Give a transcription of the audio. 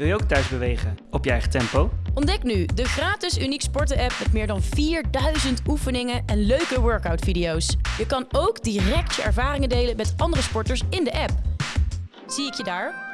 Wil je ook thuis bewegen op je eigen tempo? Ontdek nu de gratis Uniek Sporten app met meer dan 4000 oefeningen en leuke workout video's. Je kan ook direct je ervaringen delen met andere sporters in de app. Zie ik je daar?